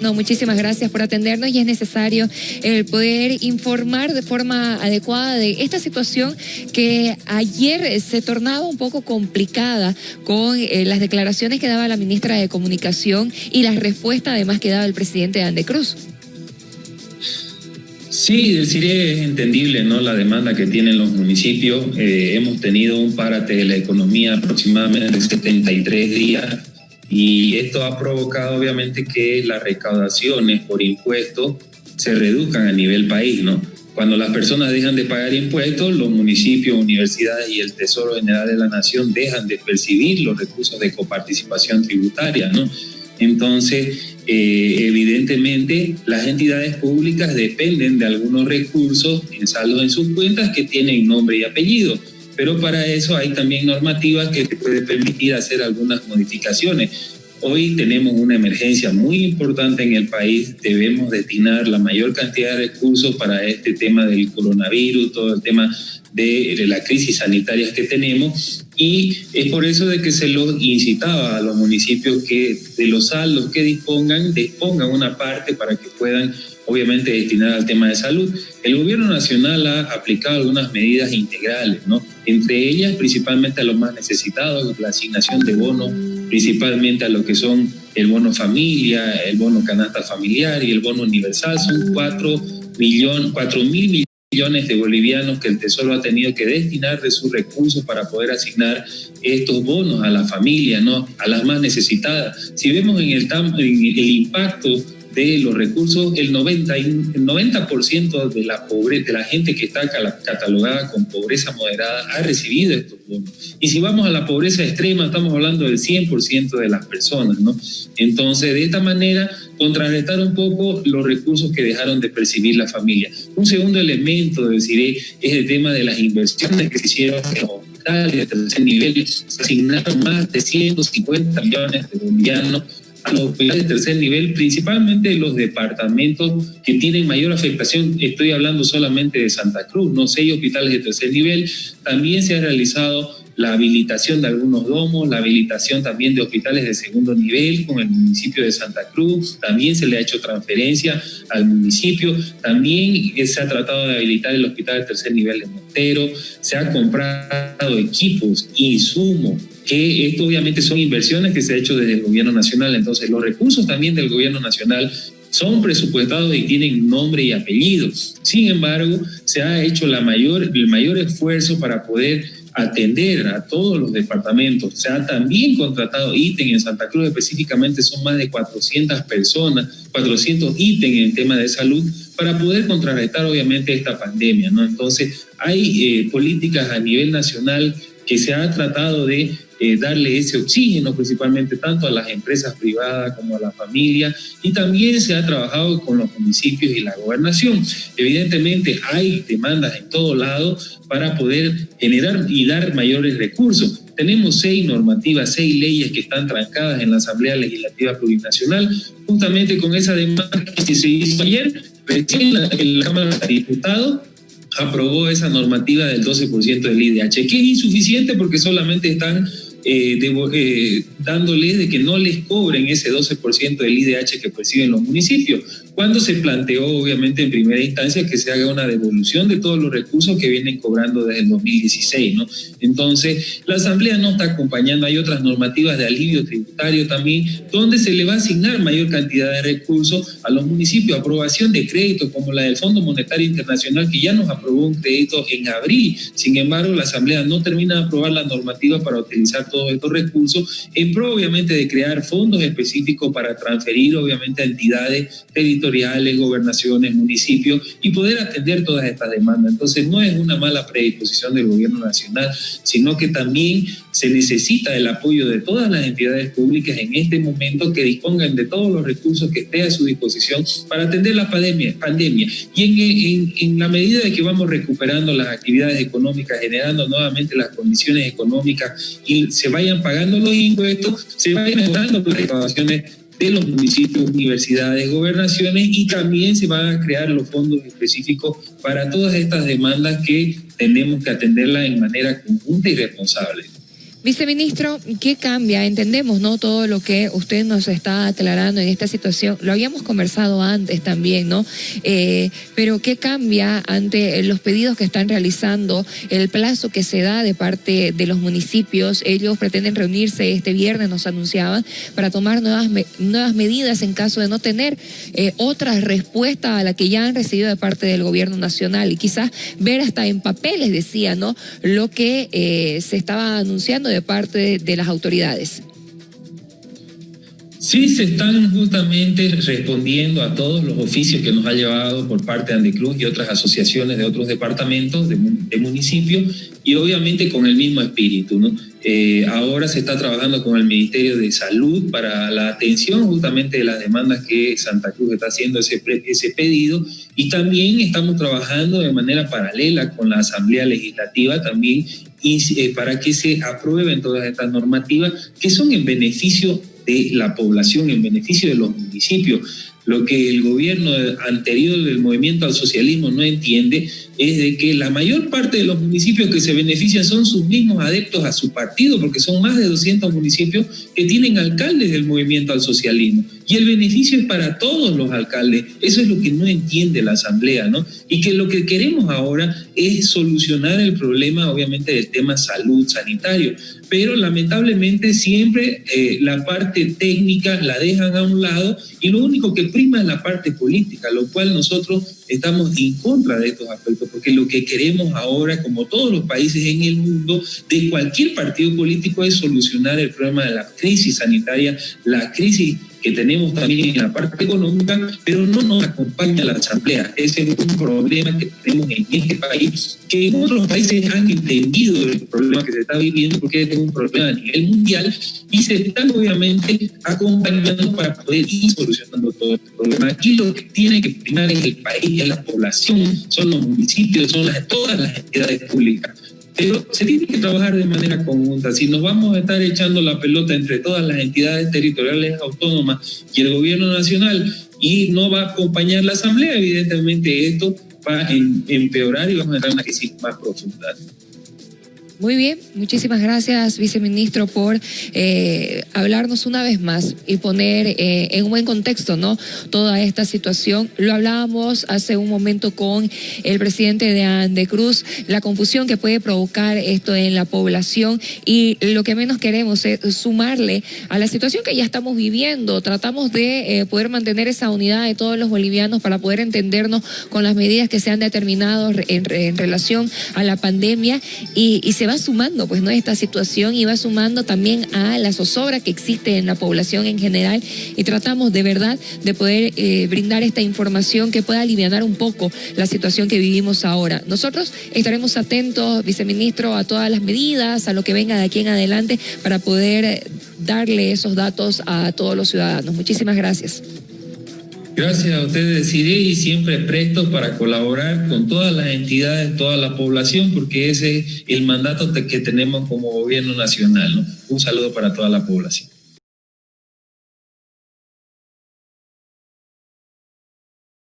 No, muchísimas gracias por atendernos y es necesario el poder informar de forma adecuada de esta situación que ayer se tornaba un poco complicada con eh, las declaraciones que daba la ministra de Comunicación y la respuesta además que daba el presidente de Andecruz. Sí, decir es entendible ¿no? la demanda que tienen los municipios. Eh, hemos tenido un párate de la economía aproximadamente de 73 días y esto ha provocado obviamente que las recaudaciones por impuestos se reduzcan a nivel país, ¿no? Cuando las personas dejan de pagar impuestos, los municipios, universidades y el Tesoro General de la Nación dejan de percibir los recursos de coparticipación tributaria, ¿no? Entonces, eh, evidentemente, las entidades públicas dependen de algunos recursos en saldo en sus cuentas que tienen nombre y apellido pero para eso hay también normativas que te pueden permitir hacer algunas modificaciones. Hoy tenemos una emergencia muy importante en el país, debemos destinar la mayor cantidad de recursos para este tema del coronavirus, todo el tema de, de la crisis sanitaria que tenemos y es por eso de que se los incitaba a los municipios que de los saldos que dispongan, dispongan una parte para que puedan obviamente destinada al tema de salud. El gobierno nacional ha aplicado algunas medidas integrales, ¿no? Entre ellas, principalmente a los más necesitados, la asignación de bonos, principalmente a lo que son el bono familia, el bono canasta familiar y el bono universal. Son cuatro, millón, cuatro mil millones de bolivianos que el Tesoro ha tenido que destinar de sus recursos para poder asignar estos bonos a la familia, ¿no? a las más necesitadas. Si vemos en el, en el impacto de los recursos, el 90%, el 90 de, la pobre, de la gente que está catalogada con pobreza moderada ha recibido estos bonos. Y si vamos a la pobreza extrema, estamos hablando del 100% de las personas, ¿no? Entonces, de esta manera, contrarrestar un poco los recursos que dejaron de percibir la familia. Un segundo elemento, deciré, es el tema de las inversiones que se hicieron en hospitales de tercer nivel. Se asignaron más de 150 millones de bolivianos los hospitales de tercer nivel, principalmente los departamentos que tienen mayor afectación, estoy hablando solamente de Santa Cruz, no seis hospitales de tercer nivel, también se ha realizado la habilitación de algunos domos, la habilitación también de hospitales de segundo nivel con el municipio de Santa Cruz, también se le ha hecho transferencia al municipio, también se ha tratado de habilitar el hospital de tercer nivel de Montero, se ha comprado equipos, insumos, que esto obviamente son inversiones que se ha hecho desde el gobierno nacional, entonces los recursos también del gobierno nacional son presupuestados y tienen nombre y apellido. Sin embargo, se ha hecho el mayor esfuerzo para poder atender a todos los departamentos. Se ha también contratado ítem en Santa Cruz, específicamente son más de 400 personas, 400 ítems en tema de salud para poder contrarrestar obviamente esta pandemia. ¿no? Entonces, hay eh, políticas a nivel nacional que se ha tratado de eh, darle ese oxígeno principalmente tanto a las empresas privadas como a la familia y también se ha trabajado con los municipios y la gobernación. Evidentemente hay demandas en todo lado para poder generar y dar mayores recursos. Tenemos seis normativas, seis leyes que están trancadas en la Asamblea Legislativa Plurinacional, justamente con esa demanda que se hizo ayer, recién la, la Cámara de Diputados aprobó esa normativa del 12% del IDH, que es insuficiente porque solamente están eh, eh, dándoles de que no les cobren ese 12% del IDH que perciben los municipios cuando se planteó obviamente en primera instancia que se haga una devolución de todos los recursos que vienen cobrando desde el 2016, ¿no? Entonces, la Asamblea no está acompañando, hay otras normativas de alivio tributario también, donde se le va a asignar mayor cantidad de recursos a los municipios, aprobación de créditos como la del Fondo Monetario Internacional, que ya nos aprobó un crédito en abril, sin embargo, la Asamblea no termina de aprobar la normativa para utilizar todos estos recursos, en pro obviamente de crear fondos específicos para transferir obviamente a entidades territoriales gobernaciones, municipios y poder atender todas estas demandas. Entonces no es una mala predisposición del gobierno nacional, sino que también se necesita el apoyo de todas las entidades públicas en este momento que dispongan de todos los recursos que esté a su disposición para atender la pandemia. pandemia. Y en, en, la medida de que vamos recuperando las actividades económicas, generando nuevamente las condiciones económicas y se vayan pagando los impuestos, se vayan mejorando las recaudaciones de los municipios, universidades, gobernaciones y también se van a crear los fondos específicos para todas estas demandas que tenemos que atenderlas en manera conjunta y responsable. Viceministro, ¿qué cambia? Entendemos, ¿no? Todo lo que usted nos está aclarando en esta situación. Lo habíamos conversado antes también, ¿no? Eh, pero ¿qué cambia ante los pedidos que están realizando, el plazo que se da de parte de los municipios? Ellos pretenden reunirse este viernes, nos anunciaban, para tomar nuevas, nuevas medidas en caso de no tener eh, otra respuesta a la que ya han recibido de parte del gobierno nacional y quizás ver hasta en papeles, decía, ¿no? Lo que eh, se estaba anunciando de parte de las autoridades? Sí, se están justamente respondiendo a todos los oficios que nos ha llevado por parte de Andicruz y otras asociaciones de otros departamentos de, municipios y obviamente con el mismo espíritu. Eh, ahora se está trabajando con el Ministerio de Salud para la atención justamente de las demandas que Santa Cruz está haciendo ese, ese pedido y también estamos trabajando de manera paralela con la Asamblea Legislativa también eh, para que se aprueben todas estas normativas que son en beneficio de la población, en beneficio de los municipios. Lo que el gobierno anterior del movimiento al socialismo no entiende es de que la mayor parte de los municipios que se benefician son sus mismos adeptos a su partido, porque son más de 200 municipios que tienen alcaldes del movimiento al socialismo. Y el beneficio es para todos los alcaldes. Eso es lo que no entiende la Asamblea, ¿no? Y que lo que queremos ahora es solucionar el problema, obviamente, del tema salud sanitario. Pero lamentablemente siempre eh, la parte técnica la dejan a un lado y lo único que prima es la parte política, lo cual nosotros estamos en contra de estos aspectos, porque lo que queremos ahora, como todos los países en el mundo, de cualquier partido político, es solucionar el problema de la crisis sanitaria, la crisis que tenemos también en la parte económica, pero no nos acompaña la Asamblea. Ese es un problema que tenemos en este país, que en otros países han entendido el problema que se está viviendo, porque es un problema a nivel mundial, y se están obviamente acompañando para poder ir solucionando todo este problema. Aquí lo que tiene que primar en el país, es la población, son los municipios, son las, todas las entidades públicas pero se tiene que trabajar de manera conjunta. Si nos vamos a estar echando la pelota entre todas las entidades territoriales autónomas y el gobierno nacional y no va a acompañar la asamblea, evidentemente esto va a em-, empeorar y vamos a entrar en una crisis más profunda. Muy bien, muchísimas gracias, viceministro, por eh, hablarnos una vez más y poner eh, en un buen contexto, ¿no? Toda esta situación. Lo hablábamos hace un momento con el presidente de Andecruz, la confusión que puede provocar esto en la población y lo que menos queremos es sumarle a la situación que ya estamos viviendo. Tratamos de eh, poder mantener esa unidad de todos los bolivianos para poder entendernos con las medidas que se han determinado en, relación a la pandemia y se va sumando, pues, ¿no? Esta situación y va sumando también a la zozobra que existe en la población en general y tratamos de verdad de poder eh, brindar esta información que pueda aliviar un poco la situación que vivimos ahora. Nosotros estaremos atentos, viceministro, a todas las medidas, a lo que venga de aquí en adelante para poder darle esos datos a todos los ciudadanos. Muchísimas gracias. Gracias a ustedes, iré y siempre presto para colaborar con todas las entidades, toda la población, porque ese es el mandato que tenemos como gobierno nacional. Un saludo para toda la población.